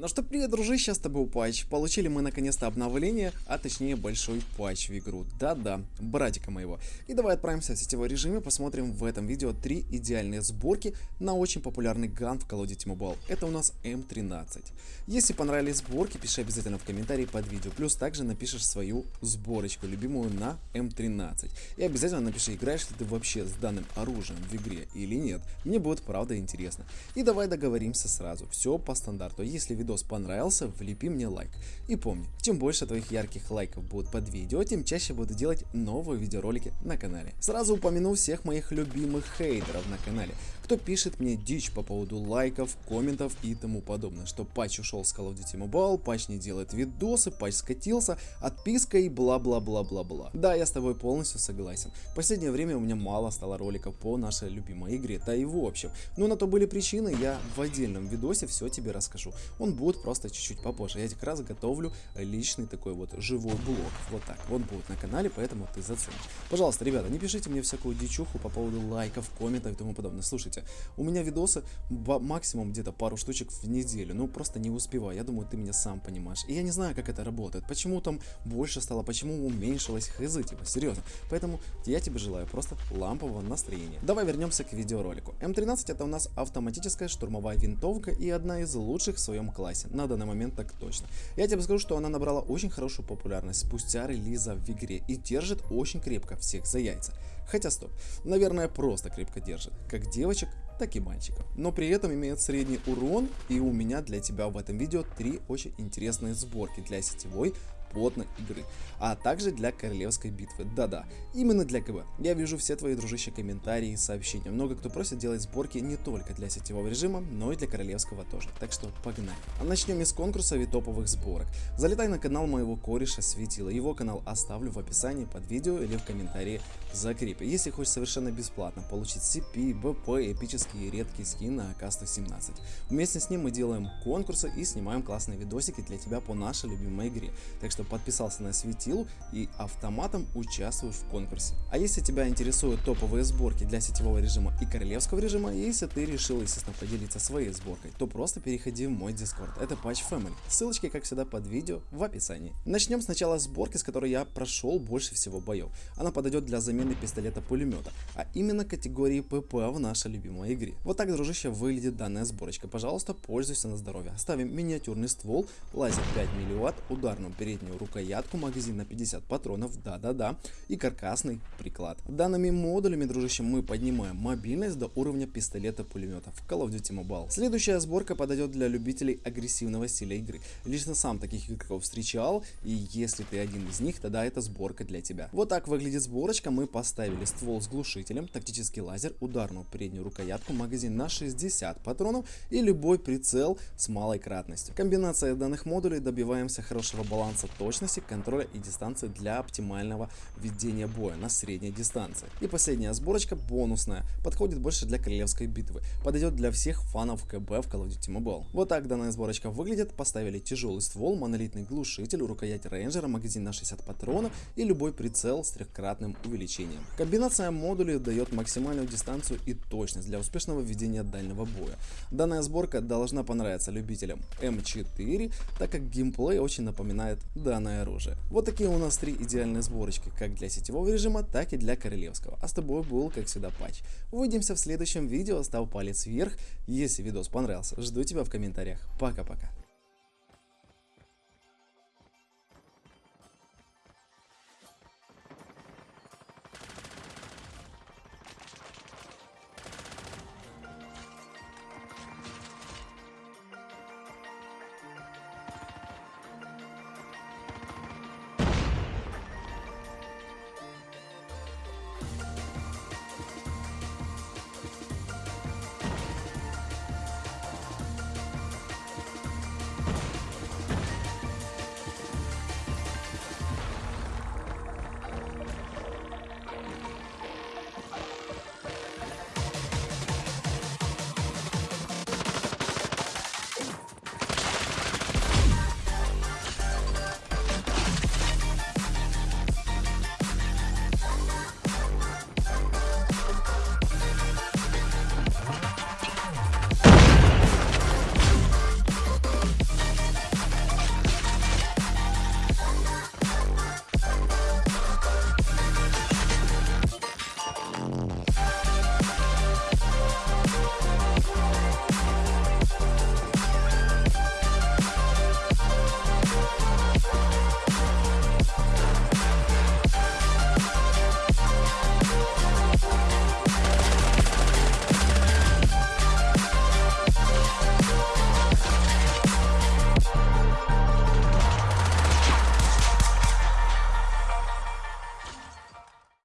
Ну что, привет, дружище, с тобой Патч. Получили мы наконец-то обновление, а точнее большой патч в игру. Да-да, братика моего. И давай отправимся в сетевой режим и посмотрим в этом видео три идеальные сборки на очень популярный ган в Call of Duty Mobile. Это у нас М13. Если понравились сборки, пиши обязательно в комментарии под видео. Плюс также напишешь свою сборочку, любимую на М13. И обязательно напиши, играешь ли ты вообще с данным оружием в игре или нет. Мне будет правда интересно. И давай договоримся сразу. Все по стандарту. Если видео видос понравился, влепи мне лайк. И помни, чем больше твоих ярких лайков будет под видео, тем чаще буду делать новые видеоролики на канале. Сразу упомяну всех моих любимых хейтеров на канале, кто пишет мне дичь по поводу лайков, комментов и тому подобное, что патч ушел с Call of Duty Mobile, патч не делает видосы, патч скатился, отписка и бла-бла-бла-бла-бла. Да, я с тобой полностью согласен. В последнее время у меня мало стало роликов по нашей любимой игре, да и в общем. Но на то были причины, я в отдельном видосе все тебе расскажу. Он будет просто чуть-чуть попозже. Я как раз готовлю личный такой вот живой блог. Вот так. Он будет на канале, поэтому ты заценишь. Пожалуйста, ребята, не пишите мне всякую дичуху по поводу лайков, комментов и тому подобное. Слушайте, у меня видосы максимум где-то пару штучек в неделю, ну просто не успеваю, я думаю, ты меня сам понимаешь. И я не знаю, как это работает, почему там больше стало, почему уменьшилось, хз, типа, серьезно. Поэтому я тебе желаю просто лампового настроения. Давай вернемся к видеоролику. М13 это у нас автоматическая штурмовая винтовка и одна из лучших в своем классе, на данный момент так точно. Я тебе скажу, что она набрала очень хорошую популярность спустя релиза в игре и держит очень крепко всех за яйца. Хотя стоп, наверное просто крепко держит, как девочек, так и мальчиков. Но при этом имеет средний урон и у меня для тебя в этом видео три очень интересные сборки для сетевой плотной игры, а также для королевской битвы. Да-да, именно для КБ. Я вижу все твои дружище комментарии и сообщения. Много кто просит делать сборки не только для сетевого режима, но и для королевского тоже. Так что погнали. А начнем из и топовых сборок. Залетай на канал моего кореша Светила. Его канал оставлю в описании под видео или в комментарии закрепе. Если хочешь совершенно бесплатно получить CP, БП, эпические редкие скины на АК-117. Вместе с ним мы делаем конкурсы и снимаем классные видосики для тебя по нашей любимой игре. Так что что подписался на светилу и автоматом участвуешь в конкурсе. А если тебя интересуют топовые сборки для сетевого режима и королевского режима, если ты решил, естественно, поделиться своей сборкой, то просто переходи в мой дискорд. Это Patch Family. Ссылочки, как всегда, под видео в описании. Начнем сначала сборки, с которой я прошел больше всего боев. Она подойдет для замены пистолета-пулемета, а именно категории ПП в нашей любимой игре. Вот так, дружище, выглядит данная сборочка. Пожалуйста, пользуйся на здоровье. Ставим миниатюрный ствол, лазер 5 милливатт, ударную переднюю переднюю рукоятку, магазин на 50 патронов, да-да-да, и каркасный приклад. Данными модулями, дружище, мы поднимаем мобильность до уровня пистолета-пулемета в Call of Duty Mobile. Следующая сборка подойдет для любителей агрессивного стиля игры. Лично сам таких игроков встречал, и если ты один из них, тогда это сборка для тебя. Вот так выглядит сборочка, мы поставили ствол с глушителем, тактический лазер, ударную переднюю рукоятку, магазин на 60 патронов и любой прицел с малой кратностью. Комбинация данных модулей добиваемся хорошего баланса точности, контроля и дистанции для оптимального ведения боя на средней дистанции. И последняя сборочка бонусная, подходит больше для королевской битвы, подойдет для всех фанов КБ в Call of Duty Mobile. Вот так данная сборочка выглядит, поставили тяжелый ствол, монолитный глушитель, рукоять рейнджера, магазин на 60 патронов и любой прицел с трехкратным увеличением. Комбинация модулей дает максимальную дистанцию и точность для успешного ведения дальнего боя. Данная сборка должна понравиться любителям М4, так как геймплей очень напоминает данное оружие. Вот такие у нас три идеальные сборочки, как для сетевого режима, так и для королевского. А с тобой был, как всегда, Патч. Увидимся в следующем видео, ставь палец вверх, если видос понравился. Жду тебя в комментариях. Пока-пока.